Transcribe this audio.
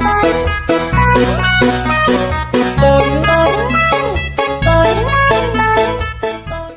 さ